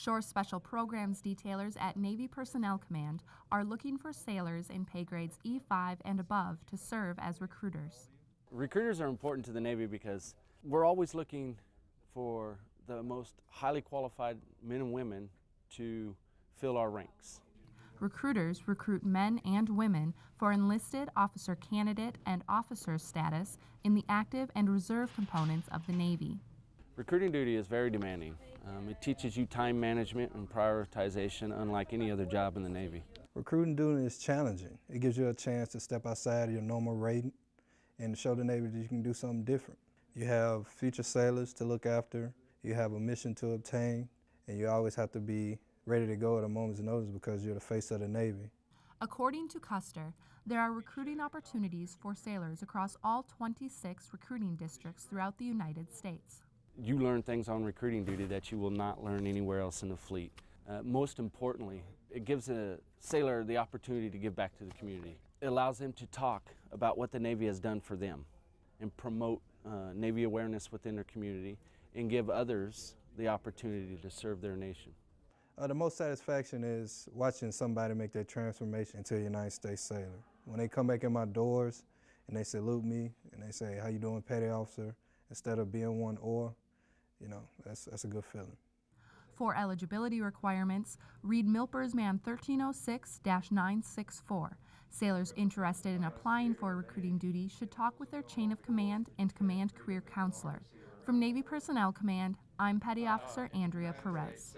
Shore Special Programs detailers at Navy Personnel Command are looking for sailors in pay grades E5 and above to serve as recruiters. Recruiters are important to the Navy because we're always looking for the most highly qualified men and women to fill our ranks. Recruiters recruit men and women for enlisted officer candidate and officer status in the active and reserve components of the Navy. Recruiting duty is very demanding. Um, it teaches you time management and prioritization unlike any other job in the Navy. Recruiting duty is challenging. It gives you a chance to step outside of your normal rating and show the Navy that you can do something different. You have future sailors to look after, you have a mission to obtain, and you always have to be ready to go at a moment's notice because you're the face of the Navy. According to Custer, there are recruiting opportunities for sailors across all 26 recruiting districts throughout the United States. You learn things on recruiting duty that you will not learn anywhere else in the fleet. Uh, most importantly, it gives a sailor the opportunity to give back to the community. It allows them to talk about what the Navy has done for them and promote uh, Navy awareness within their community and give others the opportunity to serve their nation. Uh, the most satisfaction is watching somebody make their transformation into a United States sailor. When they come back in my doors and they salute me and they say, how you doing, petty officer, instead of being one or, you know, that's, that's a good feeling. For eligibility requirements, read MILPERSMAN 1306-964. Sailors interested in applying for recruiting duty should talk with their chain of command and command career counselor. From Navy Personnel Command, I'm Petty Officer Andrea Perez.